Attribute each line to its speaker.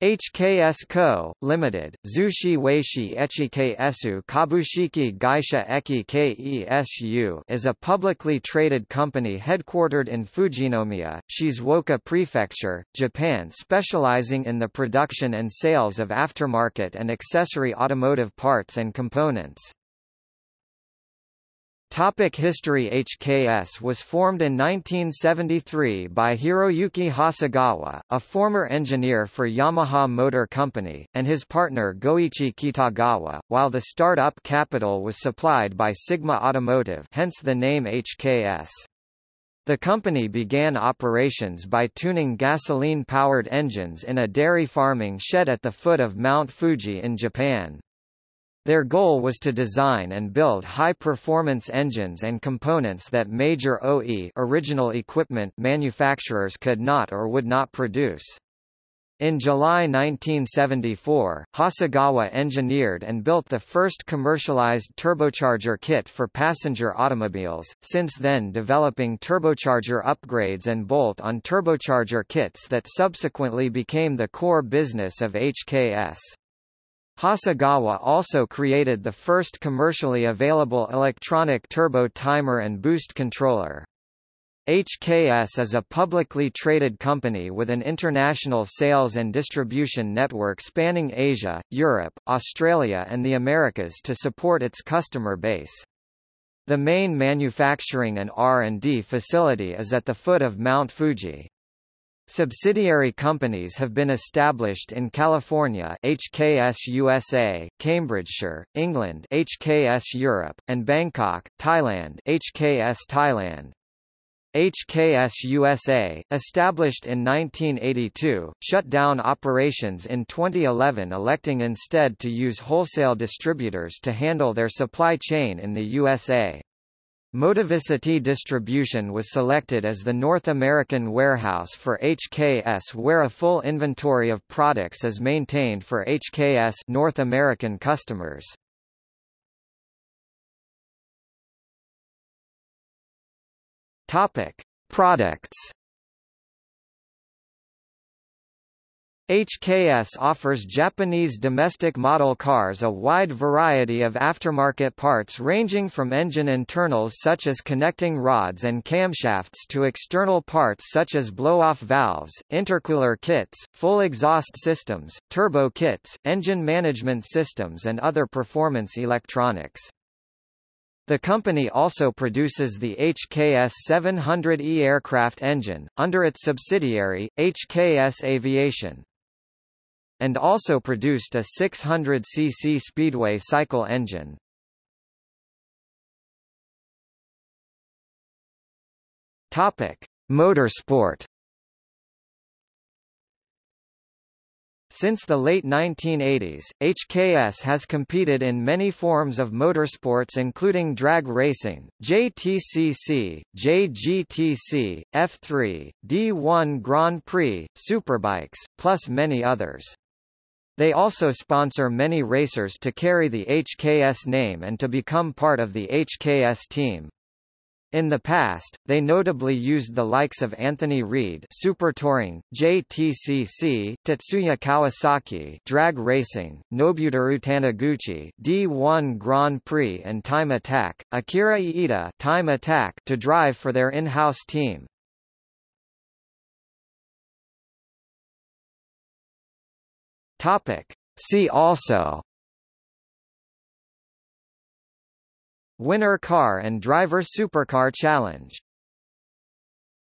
Speaker 1: HKS Co., Limited, Zushi Weishi Echike Esu Kabushiki Gaisha Eki Kesu is a publicly traded company headquartered in Fujinomiya, Shizuoka Prefecture, Japan specializing in the production and sales of aftermarket and accessory automotive parts and components. Topic History HKS was formed in 1973 by Hiroyuki Hasegawa, a former engineer for Yamaha Motor Company, and his partner Goichi Kitagawa, while the start-up capital was supplied by Sigma Automotive hence the name HKS. The company began operations by tuning gasoline-powered engines in a dairy farming shed at the foot of Mount Fuji in Japan. Their goal was to design and build high-performance engines and components that major OE original equipment manufacturers could not or would not produce. In July 1974, Hasegawa engineered and built the first commercialized turbocharger kit for passenger automobiles, since then developing turbocharger upgrades and bolt-on turbocharger kits that subsequently became the core business of HKS. Hasegawa also created the first commercially available electronic turbo timer and boost controller. HKS is a publicly traded company with an international sales and distribution network spanning Asia, Europe, Australia and the Americas to support its customer base. The main manufacturing and R&D facility is at the foot of Mount Fuji. Subsidiary companies have been established in California HKS USA, Cambridgeshire, England HKS Europe, and Bangkok, Thailand HKS Thailand. HKS USA, established in 1982, shut down operations in 2011 electing instead to use wholesale distributors to handle their supply chain in the USA. MotoVicity Distribution was selected as the North American warehouse for HKS where a full inventory of products is maintained for HKS North American customers. Topic: Products HKS offers Japanese domestic model cars a wide variety of aftermarket parts ranging from engine internals such as connecting rods and camshafts to external parts such as blow-off valves, intercooler kits, full exhaust systems, turbo kits, engine management systems and other performance electronics. The company also produces the HKS 700E aircraft engine, under its subsidiary, HKS Aviation and also produced a 600cc Speedway cycle engine. Topic: Motorsport Since the late 1980s, HKS has competed in many forms of motorsports including drag racing, JTCC, JGTC, F3, D1 Grand Prix, Superbikes, plus many others. They also sponsor many racers to carry the HKS name and to become part of the HKS team. In the past, they notably used the likes of Anthony Reid Super Touring, JTCC, Tetsuya Kawasaki Drag Racing, Nobuteru Taniguchi D1 Grand Prix and Time Attack, Akira Iida Time Attack to drive for their in-house team. Topic. See also Winner Car and Driver Supercar Challenge